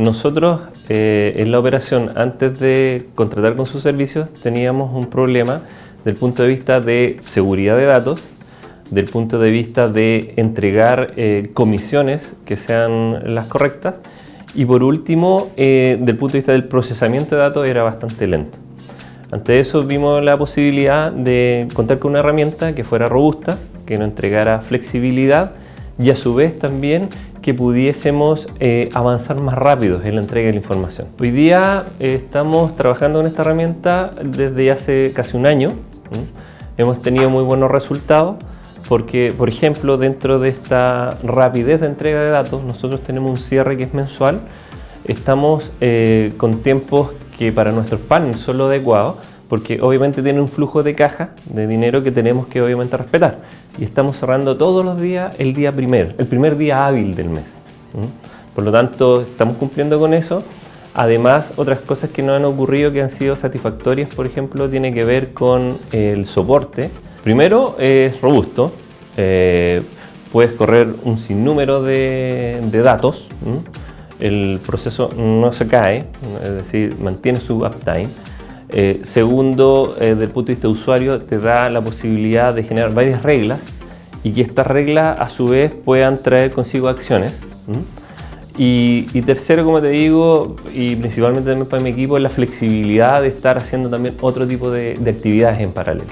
Nosotros eh, en la operación, antes de contratar con sus servicios, teníamos un problema del punto de vista de seguridad de datos, del punto de vista de entregar eh, comisiones que sean las correctas y por último, eh, del punto de vista del procesamiento de datos era bastante lento. Ante eso vimos la posibilidad de contar con una herramienta que fuera robusta, que nos entregara flexibilidad y a su vez también que pudiésemos eh, avanzar más rápido en la entrega de la información. Hoy día eh, estamos trabajando con esta herramienta desde hace casi un año. Hemos tenido muy buenos resultados porque, por ejemplo, dentro de esta rapidez de entrega de datos, nosotros tenemos un cierre que es mensual. Estamos eh, con tiempos que para nuestros partners son los adecuados porque obviamente tiene un flujo de caja de dinero que tenemos que obviamente respetar y estamos cerrando todos los días el día primero, el primer día hábil del mes. Por lo tanto, estamos cumpliendo con eso. Además, otras cosas que nos han ocurrido que han sido satisfactorias, por ejemplo, tiene que ver con el soporte. Primero, es robusto. Eh, puedes correr un sinnúmero de, datos. El proceso no se cae, es decir, mantiene su uptime. Eh, segundo, eh, desde el punto de vista de usuario, te da la posibilidad de generar varias reglas y que estas reglas a su vez puedan traer consigo acciones. Y, tercero, como te digo, y principalmente también para mi equipo, es la flexibilidad de estar haciendo también otro tipo de actividades en paralelo.